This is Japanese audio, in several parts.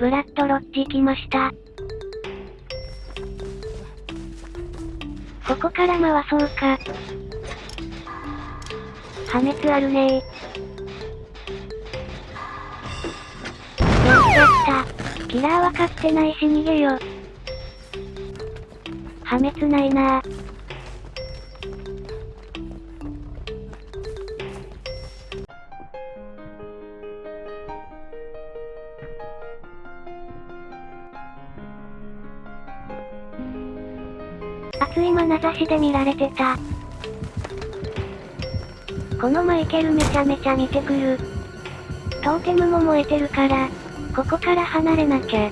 ブラッドロッジ来ました。ここから回そうか。破滅あるねー。やっちゃった。キラーは勝ってないし逃げよ。破滅ないな熱い眼差しで見られてた。このマイケルめちゃめちゃ見てくる。トーテムも燃えてるから、ここから離れなきゃ。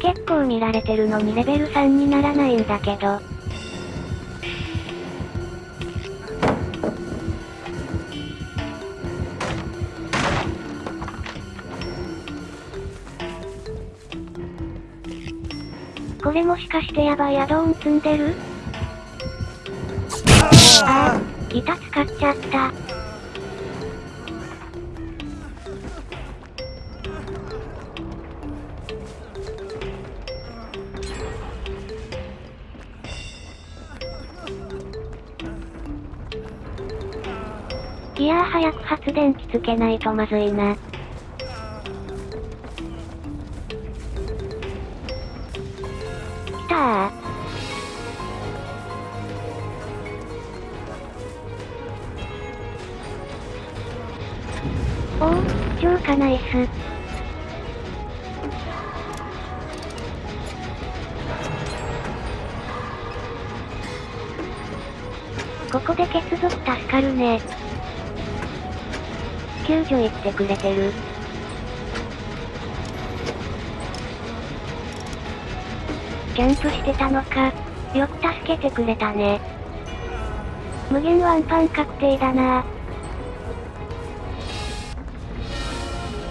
結構見られてるのにレベル3にならないんだけど。これもしかしてやばいアドオン積んでる？ああ、ギタ使っちゃった。ギア早く発電機つけないとまずいな。おお、超かナイス。ここで血族助かるね。救助行ってくれてる。キャンプしてたのか。よく助けてくれたね。無限ワンパン確定だな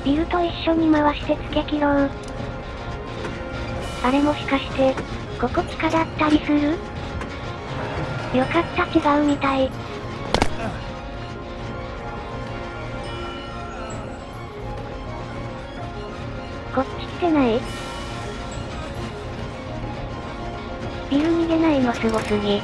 ビルと一緒に回してつけ切ろう。あれもしかして、ここ地下だったりする？よかった違うみたい。こっち来てない？ビル逃げないのすごすぎ。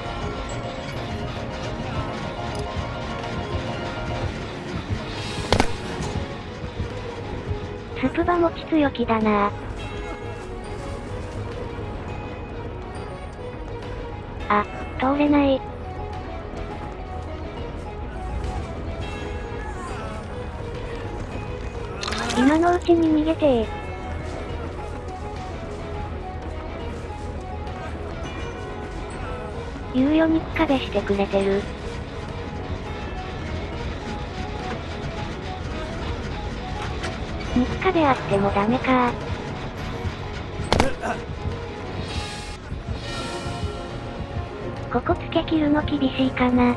スプバ持ち強気だなあ、通れない。今のうちに逃げてー。猶予肉壁してくれてる。肉壁あってもダメかここつけ切るの厳しいかな。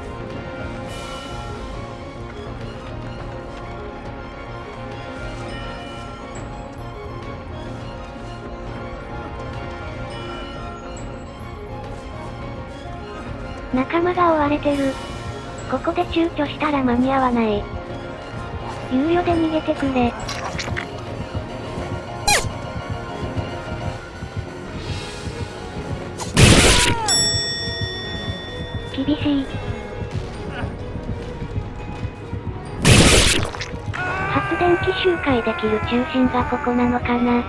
仲間が追われてる。ここで躊躇したら間に合わない。猶予で逃げてくれ。厳しい。発電機周回できる中心がここなのかな。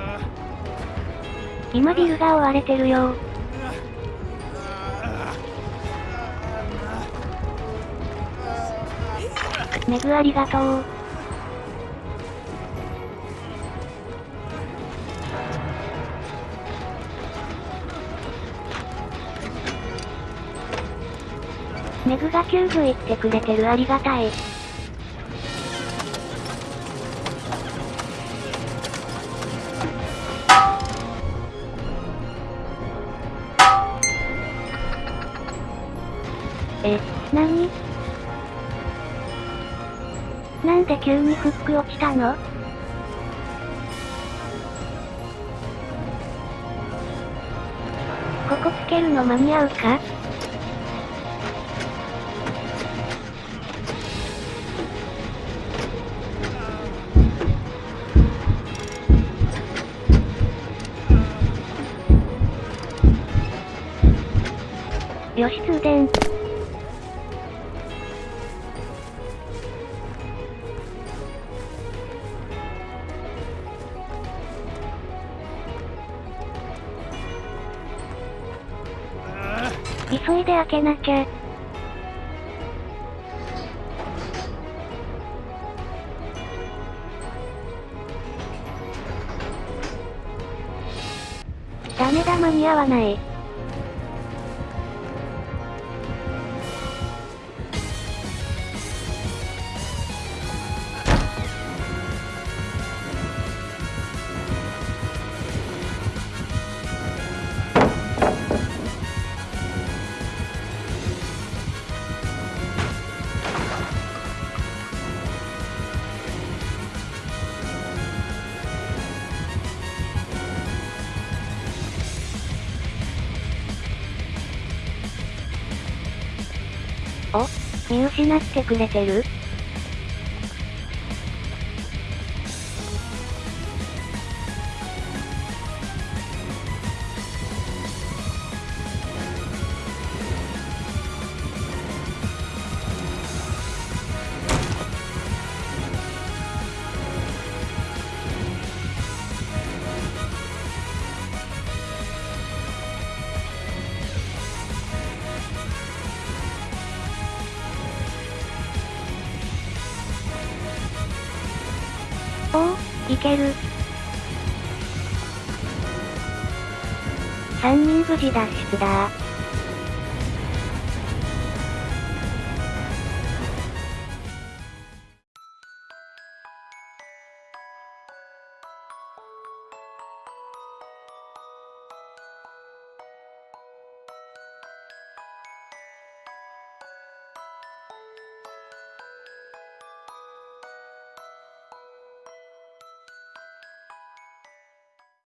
今ビルが追われてるよメグありがとう。メグが救助行ってくれてるありがたい。え、なになんで急にフック落ちたの？ここつけるの間に合うか？よし通電。急いで開けなきゃ。ダメだ間に合わない。お見失ってくれてる？いける。3人無事脱出だ